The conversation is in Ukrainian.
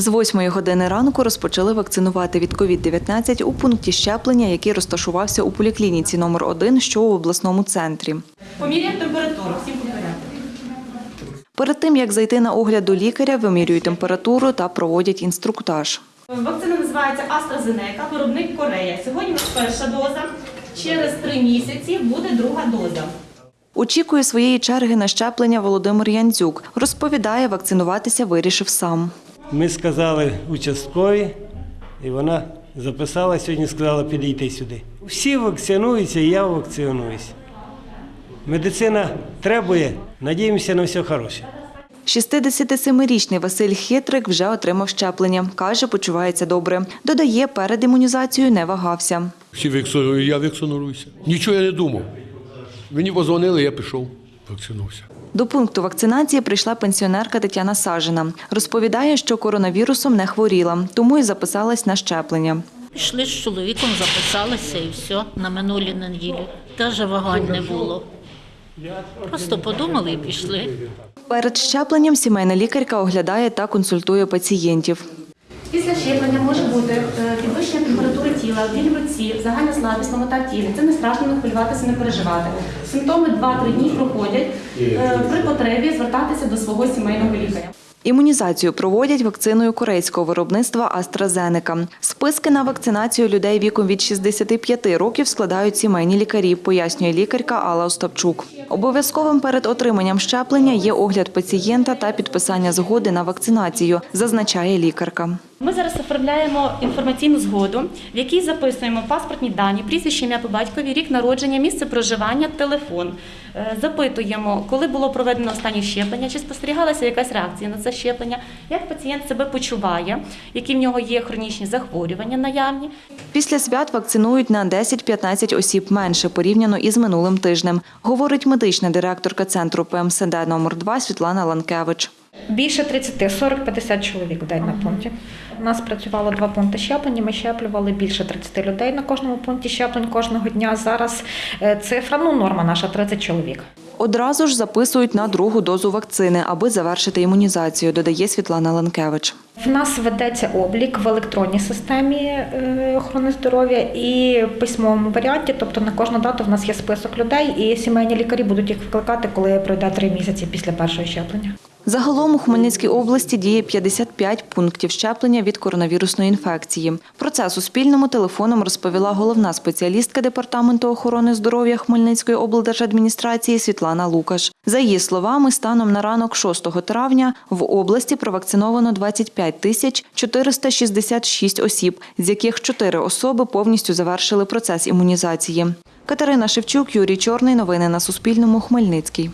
З 8 години ранку розпочали вакцинувати від COVID-19 у пункті щеплення, який розташувався у поліклініці номер 1 що у обласному центрі. Поміряємо температуру, всім по порядку. Перед тим, як зайти на огляд до лікаря, вимірюють температуру та проводять інструктаж. Вакцина називається AstraZeneca, виробник Корея. Сьогодні перша доза. Через три місяці буде друга доза. Очікує своєї черги на щеплення Володимир Янцюк. Розповідає, вакцинуватися вирішив сам. Ми сказали участкові, і вона записала сьогодні, сказала підійти сюди. Всі вакцинуються, і я вакцинуюся. Медицина требує, надіємося на все хороше. 67-річний Василь Хитрик вже отримав щеплення. Каже, почувається добре. Додає, перед імунізацією не вагався. Всі вакцинують, я вакцинуюся. Нічого я не думав. Мені позвонили, я пішов, вакцинувся. До пункту вакцинації прийшла пенсіонерка Тетяна Сажина. Розповідає, що коронавірусом не хворіла, тому й записалась на щеплення. Пішли з чоловіком, записалися і все на минулій неділі. Теж вагань не було. Просто подумали і пішли. Перед щепленням сімейна лікарка оглядає та консультує пацієнтів. Після щеплення може бути е, підвищення тіла, біль в руці, загальна слабість, ломота в тілі. Це не страшно не хвилюватися, не переживати. Симптоми 2-3 дні проходять. Е, При потребі звертатися до свого сімейного лікаря. Імунізацію проводять вакциною корейського виробництва AstraZeneca. Списки на вакцинацію людей віком від 65 років складають сімейні лікарі, пояснює лікарка Алла Остапчук. Обов'язковим перед отриманням щеплення є огляд пацієнта та підписання згоди на вакцинацію, зазначає лікарка. Ми зараз оформляємо інформаційну згоду, в якій записуємо паспортні дані, прізвище, ім'я по батькові, рік народження, місце проживання, телефон. Е, Запитуємо, коли було проведено останнє щеплення, чи спостерігалася якась реакція на це щеплення, як пацієнт себе почуває, які в нього є хронічні захворювання наявні. Після свят вакцинують на 10-15 осіб менше порівняно із минулим тижнем, говорить медична директорка центру ПМСД номер 2 Світлана Ланкевич. Більше 30, 40-50 чоловік в день на пункті. У нас працювало два пункти щеплення. Ми щеплювали більше 30 людей на кожному пункті щеплень кожного дня. Зараз е, цифра, ну норма наша 30 чоловік. Одразу ж записують на другу дозу вакцини, аби завершити імунізацію, додає Світлана Ланкевич. В нас ведеться облік в електронній системі е, охорони здоров'я і в письмовому варіанті. Тобто на кожну дату в нас є список людей, і сімейні лікарі будуть їх викликати, коли пройде три місяці після першого щеплення. Загалом у Хмельницькій області діє 55 пунктів щеплення від коронавірусної інфекції. Про це Суспільному телефоном розповіла головна спеціалістка Департаменту охорони здоров'я Хмельницької облдержадміністрації Світлана Лукаш. За її словами, станом на ранок 6 травня в області провакциновано 25 тисяч 466 осіб, з яких 4 особи повністю завершили процес імунізації. Катерина Шевчук, Юрій Чорний. Новини на Суспільному. Хмельницький.